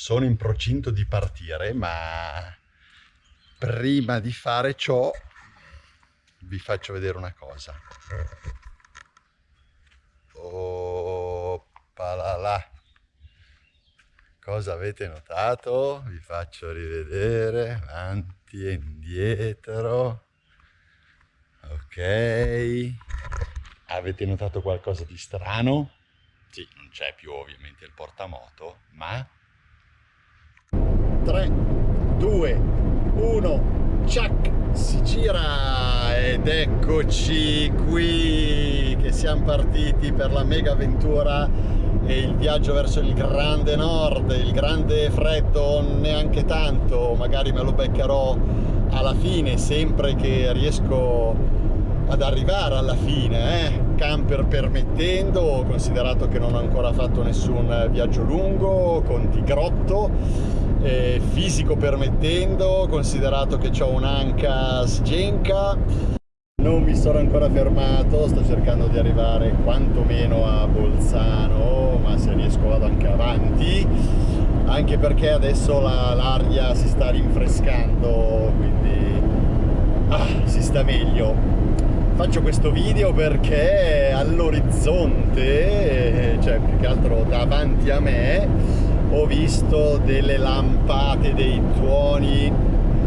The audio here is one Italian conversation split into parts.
sono in procinto di partire, ma prima di fare ciò vi faccio vedere una cosa. Oppalala. Cosa avete notato? Vi faccio rivedere avanti e indietro. Ok. Avete notato qualcosa di strano? Sì, non c'è più ovviamente il portamoto, ma 3, 2, 1, ciak, si gira ed eccoci qui che siamo partiti per la mega avventura e il viaggio verso il grande nord, il grande freddo neanche tanto, magari me lo beccherò alla fine sempre che riesco ad arrivare alla fine, eh? camper permettendo, considerato che non ho ancora fatto nessun viaggio lungo, con tigrotto, eh, fisico permettendo, considerato che ho un'anca sgenca. Non mi sono ancora fermato, sto cercando di arrivare quantomeno a Bolzano, ma se riesco vado anche avanti, anche perché adesso l'aria la, si sta rinfrescando, quindi ah, si sta meglio. Faccio questo video perché all'orizzonte, cioè più che altro davanti a me, ho visto delle lampate, dei tuoni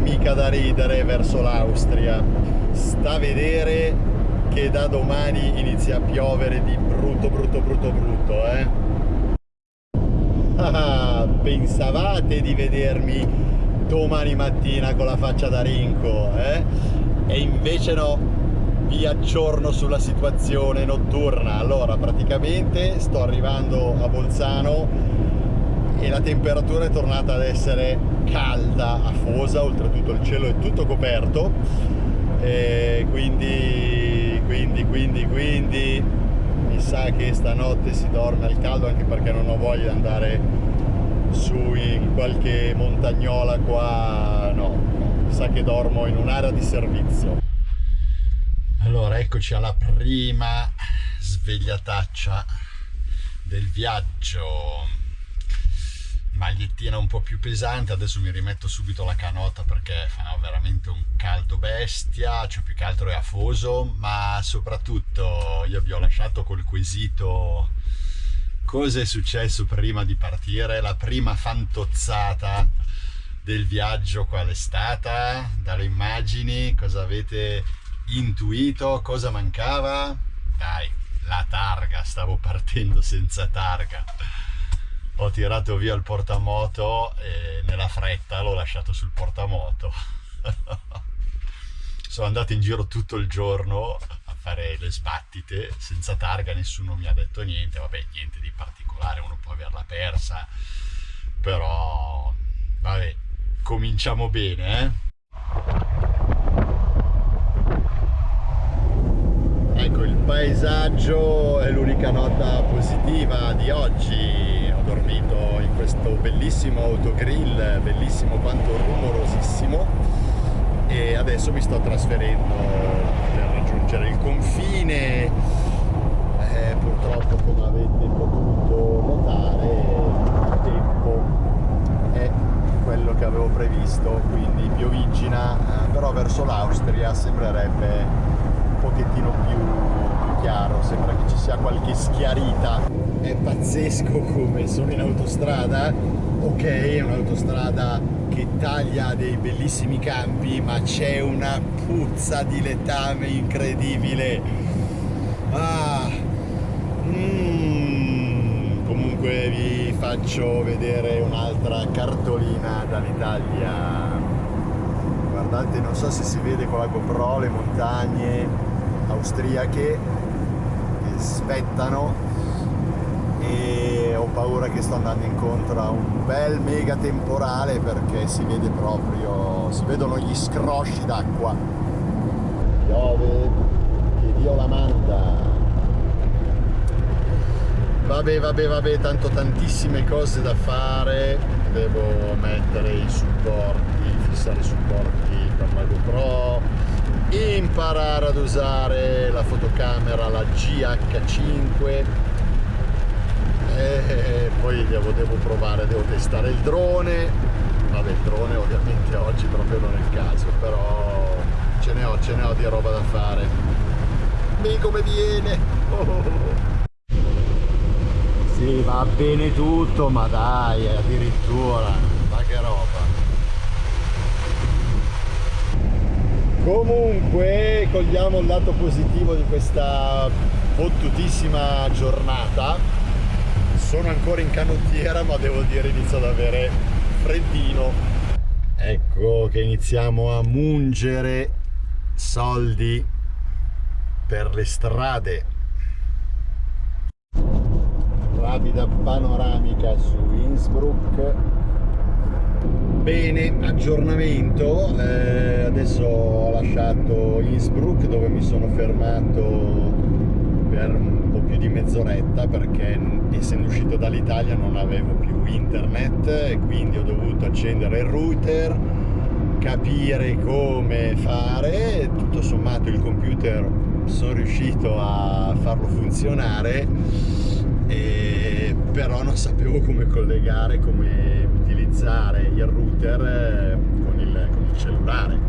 mica da ridere verso l'Austria. Sta a vedere che da domani inizia a piovere di brutto, brutto, brutto, brutto, eh? Ah, pensavate di vedermi domani mattina con la faccia da rinco, eh? E invece no, vi aggiorno sulla situazione notturna allora praticamente sto arrivando a Bolzano e la temperatura è tornata ad essere calda, afosa, oltretutto il cielo è tutto coperto. E quindi, quindi, quindi, quindi mi sa che stanotte si dorme al caldo anche perché non ho voglia di andare su in qualche montagnola qua, no, no mi sa che dormo in un'area di servizio. Allora eccoci alla prima svegliataccia del viaggio magliettina un po' più pesante adesso mi rimetto subito la canota perché fa veramente un caldo bestia cioè più che altro è afoso ma soprattutto io vi ho lasciato col quesito cosa è successo prima di partire la prima fantozzata del viaggio qual è stata dalle immagini cosa avete intuito cosa mancava? Dai, la targa, stavo partendo senza targa. Ho tirato via il portamoto e nella fretta l'ho lasciato sul portamoto. Sono andato in giro tutto il giorno a fare le sbattite senza targa, nessuno mi ha detto niente, vabbè niente di particolare, uno può averla persa, però vabbè, cominciamo bene eh? ecco il paesaggio è l'unica nota positiva di oggi questo bellissimo autogrill bellissimo quanto rumorosissimo. E adesso mi sto trasferendo per raggiungere il confine. Eh, purtroppo come avete potuto notare il tempo è quello che avevo previsto quindi piovigina eh, però verso l'Austria sembrerebbe pochettino più, più chiaro, sembra che ci sia qualche schiarita. È pazzesco come sono in autostrada, ok è un'autostrada che taglia dei bellissimi campi, ma c'è una puzza di letame incredibile. Ah, mm, comunque vi faccio vedere un'altra cartolina dall'Italia guardate non so se si vede con la GoPro le montagne austriache che spettano e ho paura che sto andando incontro a un bel mega temporale perché si vede proprio, si vedono gli scrosci d'acqua. Piove, che Dio la manda. Vabbè, vabbè, vabbè, tanto tantissime cose da fare, devo mettere i supporti, fissare i supporti per la GoPro, imparare ad usare la fotocamera la GH5 e poi devo, devo provare, devo testare il drone, vabbè il drone ovviamente oggi proprio non è il caso, però ce ne ho, ce ne ho di roba da fare. Mi come viene! Oh. Sì, va bene tutto, ma dai, addirittura, ma che roba. Comunque, cogliamo il lato positivo di questa fottutissima giornata. Sono ancora in canottiera, ma devo dire inizio ad avere freddino. Ecco che iniziamo a mungere soldi per le strade rapida panoramica su Innsbruck bene aggiornamento. Eh, adesso ho lasciato Innsbruck dove mi sono fermato per un po' più di mezz'oretta perché essendo uscito dall'Italia non avevo più internet e quindi ho dovuto accendere il router capire come fare. Tutto sommato il computer sono riuscito a farlo funzionare però non sapevo come collegare, come utilizzare il router eh, con il, con il cellulare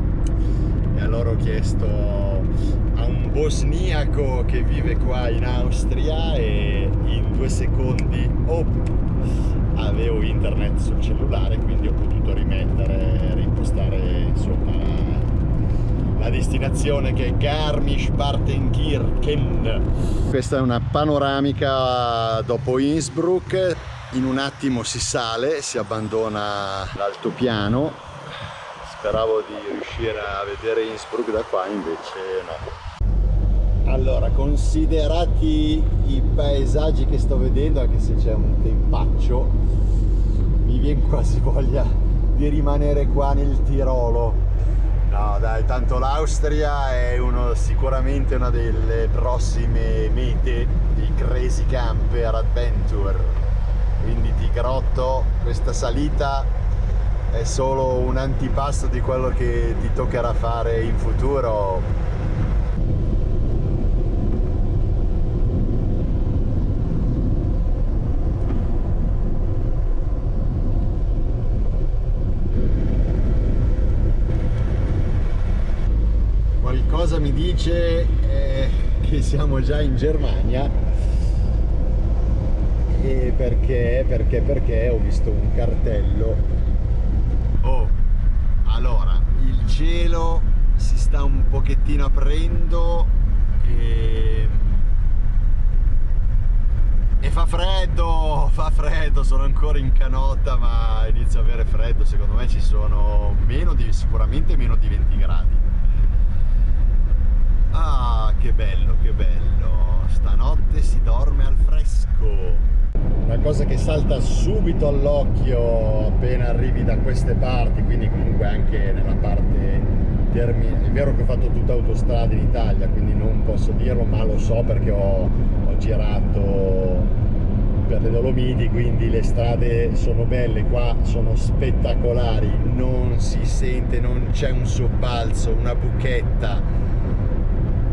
e allora ho chiesto a un bosniaco che vive qua in Austria e in due secondi oh, avevo internet sul cellulare quindi ho potuto rimettere, rimpostare insomma la destinazione che è Garmisch-Partenkirchen. Questa è una panoramica dopo Innsbruck, in un attimo si sale, si abbandona l'altopiano, speravo di riuscire a vedere Innsbruck da qua, invece no. Allora, considerati i paesaggi che sto vedendo, anche se c'è un tempaccio, mi viene quasi voglia di rimanere qua nel Tirolo. No dai, tanto l'Austria è uno, sicuramente una delle prossime mete di Crazy Camper Adventure quindi ti grotto, questa salita è solo un antipasto di quello che ti toccherà fare in futuro. Qualcosa mi dice eh, che siamo già in Germania e perché, perché, perché ho visto un cartello oh, allora il cielo si sta un pochettino aprendo e, e fa freddo, fa freddo, sono ancora in canotta ma inizio a avere freddo, secondo me ci sono meno di, sicuramente meno di 20 gradi Ah, che bello, che bello. Stanotte si dorme al fresco. Una cosa che salta subito all'occhio appena arrivi da queste parti, quindi comunque anche nella parte termine. È vero che ho fatto tutta autostrada in Italia, quindi non posso dirlo, ma lo so perché ho, ho girato per le Dolomiti, quindi le strade sono belle, qua sono spettacolari, non si sente, non c'è un sobbalzo, una buchetta,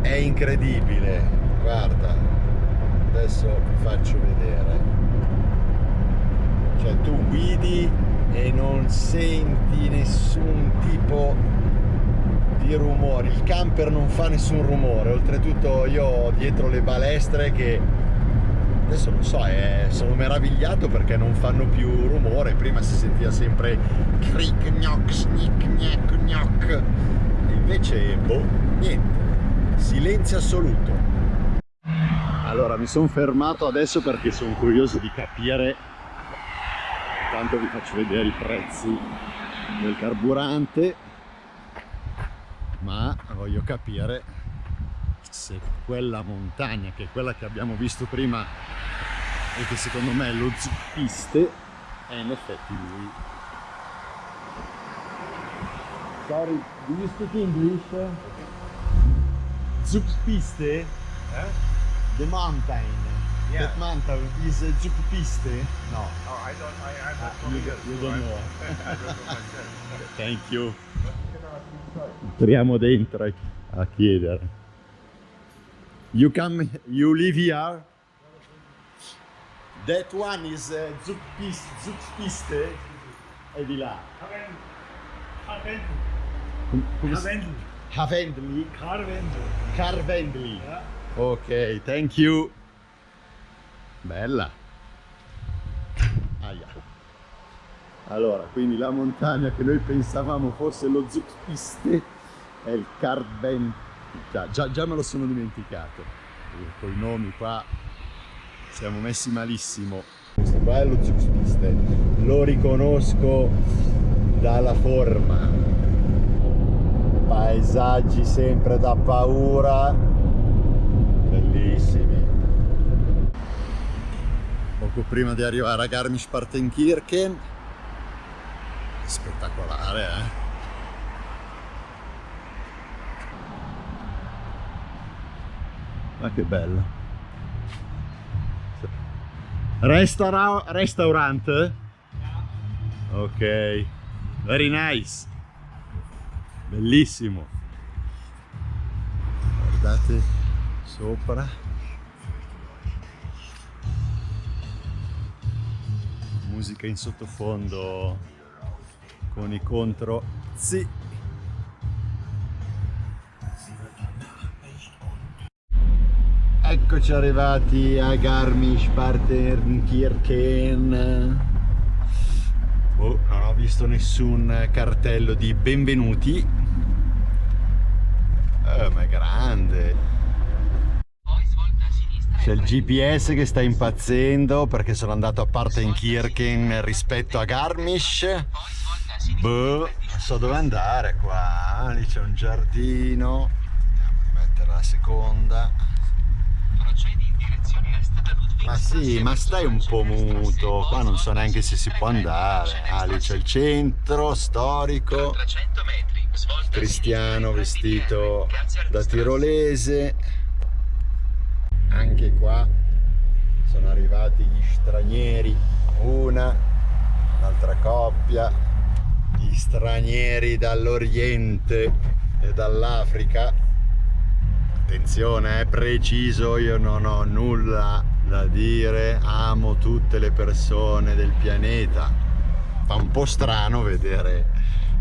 è incredibile guarda adesso vi faccio vedere cioè tu guidi e non senti nessun tipo di rumore. Il camper non fa nessun rumore. Oltretutto io ho dietro le balestre che adesso non so eh, sono meravigliato perché non fanno più rumore. Prima si sentiva sempre cric gnoc snic gnac gnoc. Invece boh niente. Silenzio assoluto. Allora mi sono fermato adesso perché sono curioso di capire intanto vi faccio vedere i prezzi del carburante ma voglio capire se quella montagna che è quella che abbiamo visto prima e che secondo me è lo zuppiste è in effetti lui sorry do you speak English? Zugpiste? Eh? The mountain. Yeah. That mountain is a Zugpiste? No. Oh, I don't, I, I'm not uh, you, you don't know. Thank you. Entriamo dentro a chiedere. You come, you live here? That one is uh, Zugpiste, Zugpiste è di là. Carwendel. Havendli? Carwendel. Carvendli. Ja. Ok, thank you. Bella. Aia. Allora, quindi la montagna che noi pensavamo fosse lo Zugpiste è il Carven. Già, già, già me lo sono dimenticato. Con i nomi qua siamo messi malissimo. Questo qua è lo Zugpiste. Lo riconosco dalla forma. Paesaggi sempre da paura. Bellissimi. Poco prima di arrivare a Garmisch-Partenkirchen. Spettacolare, eh? Ma che bello. Restaura restaurant? Ok. Very nice. Bellissimo. Guardate sopra. Musica in sottofondo con i contro. Sì. Eccoci arrivati a Garmisch-Partenkirchen. Oh, non ho visto nessun cartello di benvenuti. Eh, ma è grande. C'è il GPS che sta impazzendo perché sono andato a Partenkirchen rispetto a Garmisch. Boh, non so dove andare qua. Lì c'è un giardino. Andiamo a mettere la seconda. Ma sì, ma stai un po' muto, qua non so neanche se si può andare. Ah, lì c'è il centro storico, cristiano vestito da tirolese. Anche qua sono arrivati gli stranieri, una, l'altra coppia, gli stranieri dall'Oriente e dall'Africa. Attenzione, è preciso, io non ho nulla da dire, amo tutte le persone del pianeta. Fa un po' strano vedere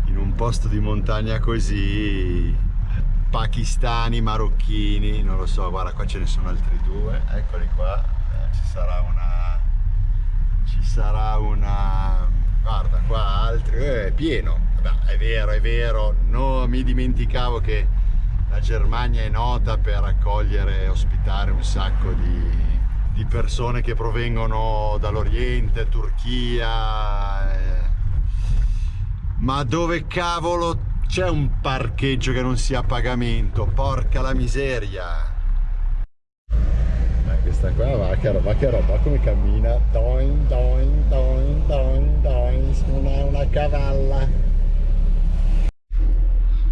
in un posto di montagna così pakistani, marocchini, non lo so, guarda qua ce ne sono altri due, eccoli qua, Eh, ci sarà una... ci sarà una... guarda qua altri, eh, è pieno, Beh, è vero, è vero, no, mi dimenticavo che la Germania è nota per accogliere e ospitare un sacco di, di persone che provengono dall'Oriente, Turchia. eh. Ma dove cavolo c'è un parcheggio che non sia a pagamento? Porca la miseria! Eh, questa qua va che roba, che roba, come cammina? Doin, doin, doin, doin, doin, una, una cavalla.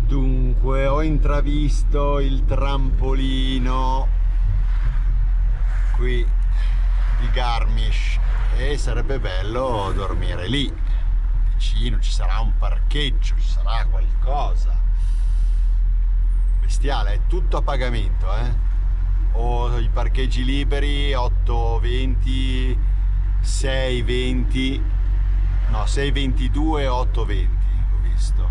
Dunque, ho intravisto il trampolino qui di Garmisch e sarebbe bello dormire lì. Vicino ci sarà un parcheggio, ci sarà qualcosa. Bestiale, è tutto a pagamento, eh? Ho i parcheggi liberi 8,20, 6,20, no 6,22 e 8,20 ho visto.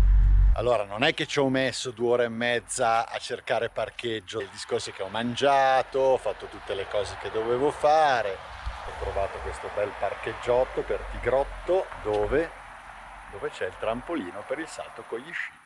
Allora, non è che ci ho messo due ore e mezza a cercare parcheggio, il discorso è che ho mangiato, ho fatto tutte le cose che dovevo fare, ho trovato questo bel parcheggiotto per Tigrotto dove, dove c'è il trampolino per il salto con gli sci.